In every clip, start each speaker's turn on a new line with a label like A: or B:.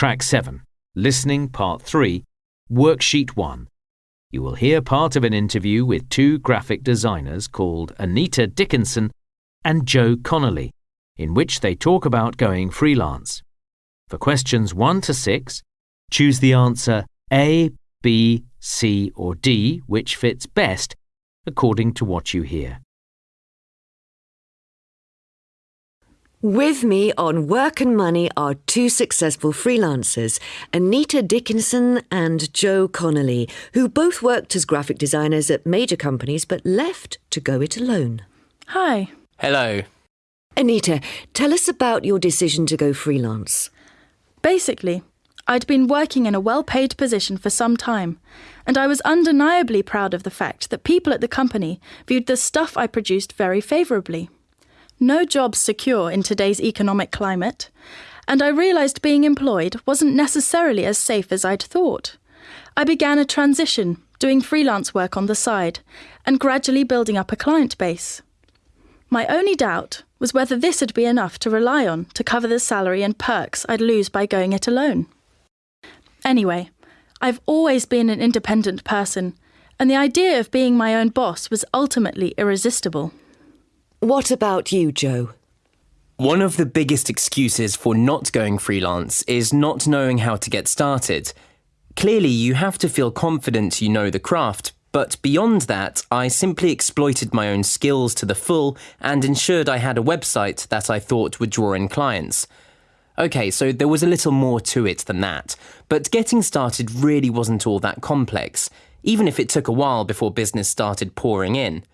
A: Track 7, Listening Part 3, Worksheet 1. You will hear part of an interview with two graphic designers called Anita Dickinson and Joe Connolly, in which they talk about going freelance. For questions 1 to 6, choose the answer A, B, C, or D, which fits best according to what you hear.
B: With me on Work and Money are two successful freelancers, Anita Dickinson and Joe Connolly, who both worked as graphic designers at major companies but left to go it alone.
C: Hi.
D: Hello.
B: Anita, tell us about your decision to go freelance.
C: Basically, I'd been working in a well paid position for some time, and I was undeniably proud of the fact that people at the company viewed the stuff I produced very favourably. No job's secure in today's economic climate, and I realised being employed wasn't necessarily as safe as I'd thought. I began a transition, doing freelance work on the side, and gradually building up a client base. My only doubt was whether this would be enough to rely on to cover the salary and perks I'd lose by going it alone. Anyway, I've always been an independent person, and the idea of being my own boss was ultimately irresistible.
B: What about you, Joe?
D: One of the biggest excuses for not going freelance is not knowing how to get started. Clearly, you have to feel confident you know the craft, but beyond that, I simply exploited my own skills to the full and ensured I had a website that I thought would draw in clients. Okay, so there was a little more to it than that, but getting started really wasn't all that complex, even if it took a while before business started pouring in.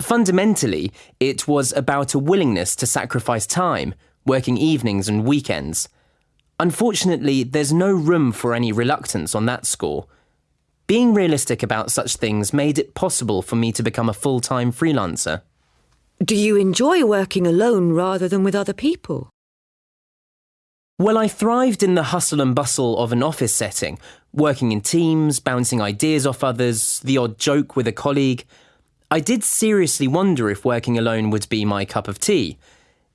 D: Fundamentally, it was about a willingness to sacrifice time, working evenings and weekends. Unfortunately, there's no room for any reluctance on that score. Being realistic about such things made it possible for me to become a full time freelancer.
B: Do you enjoy working alone rather than with other people?
D: Well, I thrived in the hustle and bustle of an office setting, working in teams, bouncing ideas off others, the odd joke with a colleague. I did seriously wonder if working alone would be my cup of tea.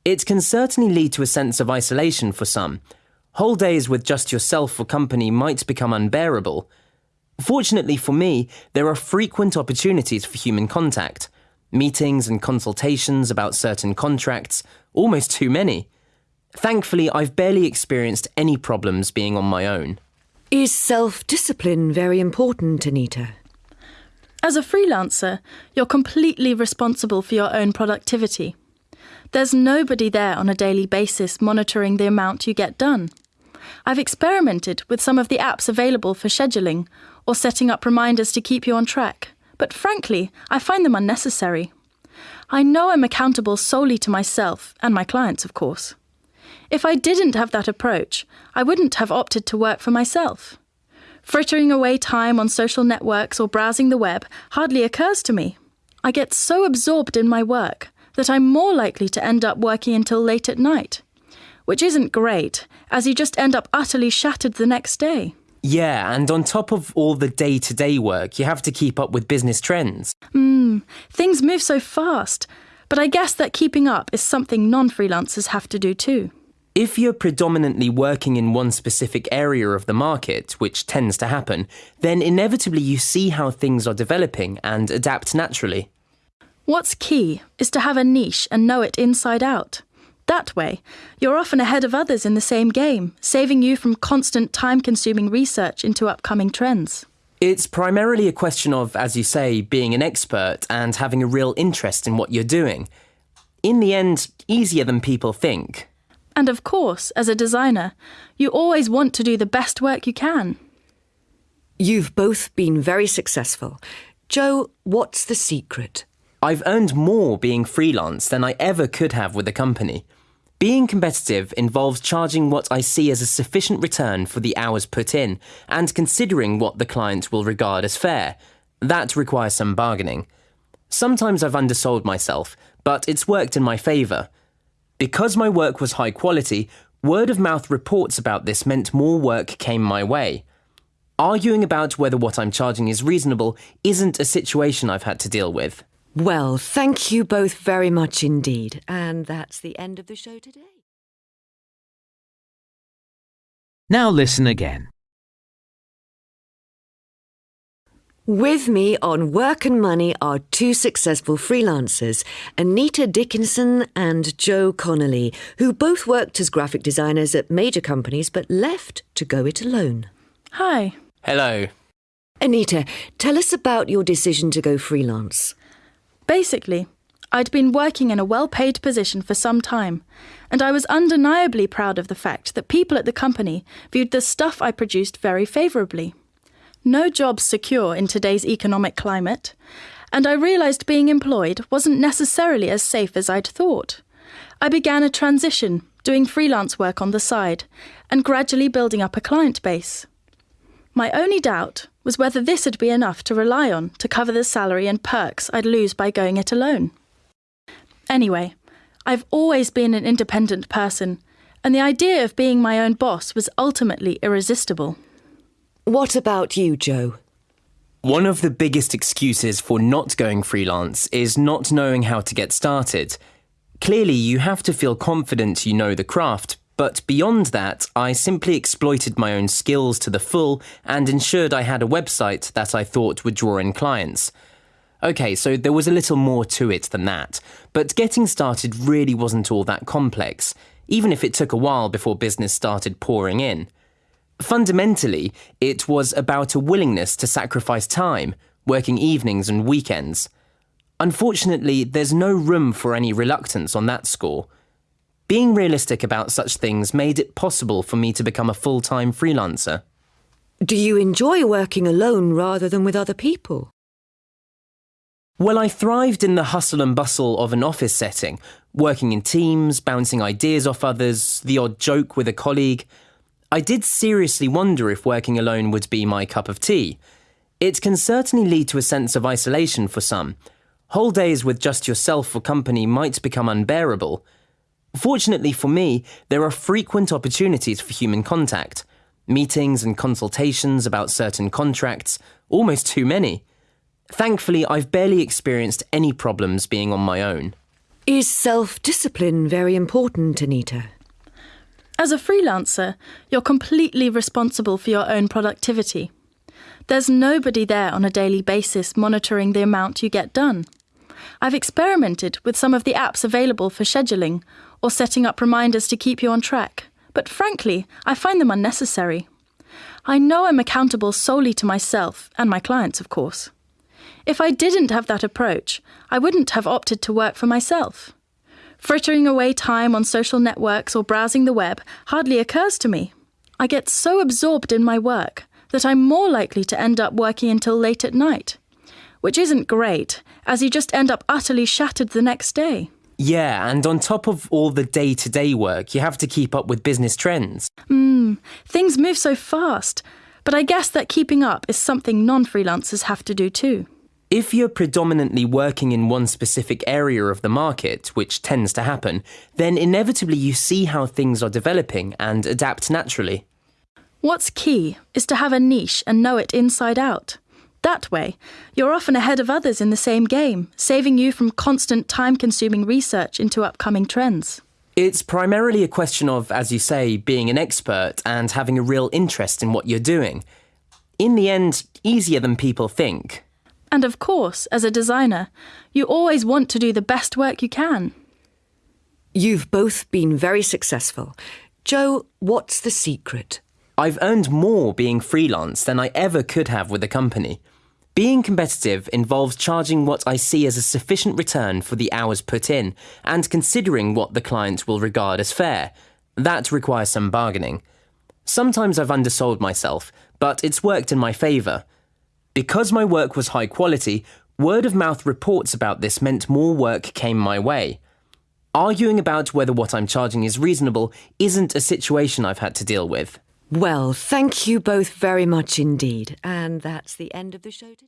D: It can certainly lead to a sense of isolation for some. Whole days with just yourself for company might become unbearable. Fortunately for me, there are frequent opportunities for human contact. Meetings and consultations about certain contracts, almost too many. Thankfully, I've barely experienced any problems being on my own.
B: Is self discipline very important, Anita?
C: As a freelancer, you're completely responsible for your own productivity. There's nobody there on a daily basis monitoring the amount you get done. I've experimented with some of the apps available for scheduling or setting up reminders to keep you on track, but frankly, I find them unnecessary. I know I'm accountable solely to myself and my clients, of course. If I didn't have that approach, I wouldn't have opted to work for myself. Frittering away time on social networks or browsing the web hardly occurs to me. I get so absorbed in my work that I'm more likely to end up working until late at night, which isn't great, as you just end up utterly shattered the next day.
D: Yeah, and on top of all the day to day work, you have to keep up with business trends.
C: Hmm, things move so fast, but I guess that keeping up is something non freelancers have to do too.
D: If you're predominantly working in one specific area of the market, which tends to happen, then inevitably you see how things are developing and adapt naturally.
C: What's key is to have a niche and know it inside out. That way, you're often ahead of others in the same game, saving you from constant time consuming research into upcoming trends.
D: It's primarily a question of, as you say, being an expert and having a real interest in what you're doing. In the end, easier than people think.
C: And of course, as a designer, you always want to do the best work you can.
B: You've both been very successful. Joe, what's the secret?
D: I've earned more being freelance than I ever could have with a company. Being competitive involves charging what I see as a sufficient return for the hours put in and considering what the client will regard as fair. That requires some bargaining. Sometimes I've undersold myself, but it's worked in my favour. Because my work was high quality, word of mouth reports about this meant more work came my way. Arguing about whether what I'm charging is reasonable isn't a situation I've had to deal with.
B: Well, thank you both very much indeed. And that's the end of the show today.
A: Now listen again.
B: With me on Work and Money are two successful freelancers, Anita Dickinson and Joe Connolly, who both worked as graphic designers at major companies but left to go it alone.
C: Hi.
D: Hello.
B: Anita, tell us about your decision to go freelance.
C: Basically, I'd been working in a well paid position for some time, and I was undeniably proud of the fact that people at the company viewed the stuff I produced very favourably. No job's secure in today's economic climate, and I realised being employed wasn't necessarily as safe as I'd thought. I began a transition, doing freelance work on the side, and gradually building up a client base. My only doubt was whether this would be enough to rely on to cover the salary and perks I'd lose by going it alone. Anyway, I've always been an independent person, and the idea of being my own boss was ultimately irresistible.
B: What about you, Joe?
D: One of the biggest excuses for not going freelance is not knowing how to get started. Clearly, you have to feel confident you know the craft, but beyond that, I simply exploited my own skills to the full and ensured I had a website that I thought would draw in clients. Okay, so there was a little more to it than that, but getting started really wasn't all that complex, even if it took a while before business started pouring in. Fundamentally, it was about a willingness to sacrifice time, working evenings and weekends. Unfortunately, there's no room for any reluctance on that score. Being realistic about such things made it possible for me to become a full time freelancer.
B: Do you enjoy working alone rather than with other people?
D: Well, I thrived in the hustle and bustle of an office setting, working in teams, bouncing ideas off others, the odd joke with a colleague. I did seriously wonder if working alone would be my cup of tea. It can certainly lead to a sense of isolation for some. Whole days with just yourself for company might become unbearable. Fortunately for me, there are frequent opportunities for human contact meetings and consultations about certain contracts, almost too many. Thankfully, I've barely experienced any problems being on my own.
B: Is self discipline very important, Anita?
C: As a freelancer, you're completely responsible for your own productivity. There's nobody there on a daily basis monitoring the amount you get done. I've experimented with some of the apps available for scheduling or setting up reminders to keep you on track, but frankly, I find them unnecessary. I know I'm accountable solely to myself and my clients, of course. If I didn't have that approach, I wouldn't have opted to work for myself. Frittering away time on social networks or browsing the web hardly occurs to me. I get so absorbed in my work that I'm more likely to end up working until late at night. Which isn't great, as you just end up utterly shattered the next day.
D: Yeah, and on top of all the day to day work, you have to keep up with business trends.
C: Hmm, things move so fast, but I guess that keeping up is something non freelancers have to do too.
D: If you're predominantly working in one specific area of the market, which tends to happen, then inevitably you see how things are developing and adapt naturally.
C: What's key is to have a niche and know it inside out. That way, you're often ahead of others in the same game, saving you from constant time consuming research into upcoming trends.
D: It's primarily a question of, as you say, being an expert and having a real interest in what you're doing. In the end, easier than people think.
C: And of course, as a designer, you always want to do the best work you can.
B: You've both been very successful. Joe, what's the secret?
D: I've earned more being freelance than I ever could have with a company. Being competitive involves charging what I see as a sufficient return for the hours put in and considering what the client will regard as fair. That requires some bargaining. Sometimes I've undersold myself, but it's worked in my favour. Because my work was high quality, word of mouth reports about this meant more work came my way. Arguing about whether what I'm charging is reasonable isn't a situation I've had to deal with.
B: Well, thank you both very much indeed. And that's the end of the show today.